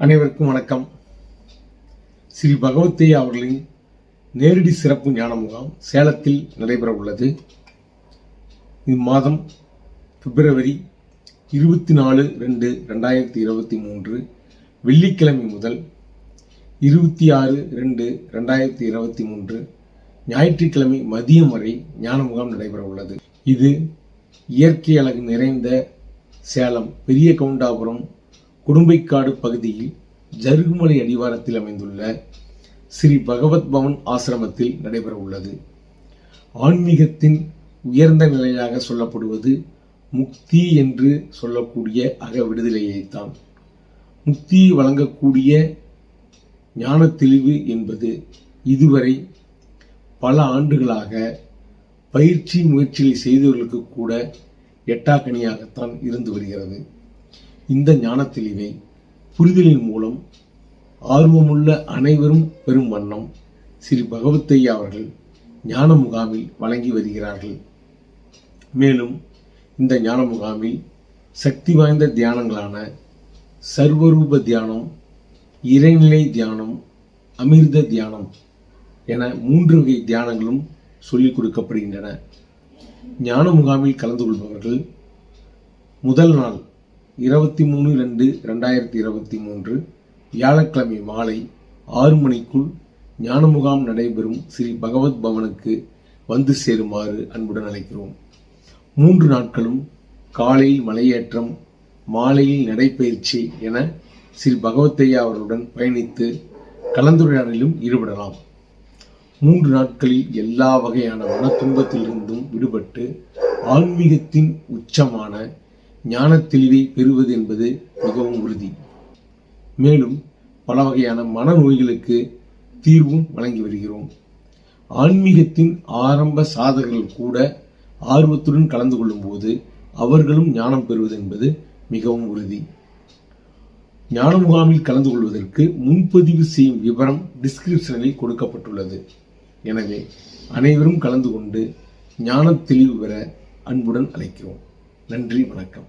அனைவருக்கும் வணக்கம். ஸ்ரீ பகவத்தையா அவர்களின் நேரடி சிறப்பு ஞான முகாம் சேலத்தில் நடைபெற உள்ளது இம்மாதம் பிப்ரவரி இருபத்தி நாலு ரெண்டு ரெண்டாயிரத்தி இருபத்தி மூன்று வெள்ளிக்கிழமை முதல் இருபத்தி ஆறு ரெண்டு ரெண்டாயிரத்தி இருபத்தி மூன்று ஞாயிற்றுக்கிழமை மதியம் வரை ஞான முகாம் நடைபெற உள்ளது இது இயற்கை அழகு நிறைந்த சேலம் பெரிய கவுண்டாபுரம் குடும்பைக்காடு பகுதியில் ஜருகுமலை அடிவாரத்தில் அமைந்துள்ள ஸ்ரீ பகவத் பவன் ஆசிரமத்தில் நடைபெற உள்ளது. ஆன்மீகத்தின் உயர்ந்த நிலையாக சொல்லப்படுவது முக்தி என்று சொல்லக்கூடிய அக விடுதலையைத்தான். முக்தியை வழங்கக்கூடிய ஞான தெளிவு என்பது இதுவரை பல ஆண்டுகளாக பயிற்சி முயற்சிகளை செய்தவர்களுக்கு கூட எட்டாக்கணியாகத்தான் இருந்து வருகிறது. இந்த ஞான தெளிவை புரிதலின் மூலம் ஆர்வமுள்ள அனைவரும் பெரும் வண்ணம் ஸ்ரீ பகவத்தையா அவர்கள் ஞான முகாமில் வழங்கி வருகிறார்கள். மேலும் இந்த ஞான முகாமில் சக்தி வாய்ந்த தியானங்களான சர்வரூப தியானம் இறைநிலை தியானம் அமிர்த தியானம் என மூன்று வகை தியானங்களும் சொல்லிக் கொடுக்கப்படுகின்றன. ஞான முகாமில் கலந்து கொள்பவர்கள் முதல் நாள் இருபத்தி மூணு ரெண்டு ரெண்டாயிரத்தி இருபத்தி மூன்று வியாழக்கிழமை மாலை ஆறு மணிக்குள் ஞான முகாம் நடைபெறும் ஸ்ரீ பகவத் பவனுக்கு வந்து சேருமாறு அன்புடன் அழைக்கிறோம். மூன்று நாட்களும் காலையில் மலையேற்றம் மாலையில் நடைபயிற்சி என ஸ்ரீ பகவத்தையா அவர்களுடன் பயணித்து கலந்துரையாடலிலும் ஈடுபடலாம். மூன்று நாட்களில் எல்லா வகையான மன துன்பத்திலிருந்தும் விடுபட்டு ஆன்மீகத்தின் உச்சமான ஞான தெளிவை பெறுவது என்பது மிகவும் உறுதி. மேலும் பல வகையான மனநோய்களுக்கு தீர்வும் வழங்கி வருகிறோம். ஆன்மீகத்தின் ஆரம்ப சாதகர்கள் கூட ஆர்வத்துடன் கலந்து கொள்ளும்போது அவர்களும் ஞானம் பெறுவது என்பது மிகவும் உறுதி. ஞான முகாமில் கலந்து கொள்வதற்கு முன்பதிவு செய்யும் விவரம் டிஸ்கிரிப்ஷனில் கொடுக்கப்பட்டுள்ளது. எனவே அனைவரும் கலந்து கொண்டு ஞான தெளிவு பெற அன்புடன் அழைக்கிறோம். நன்றி வணக்கம்.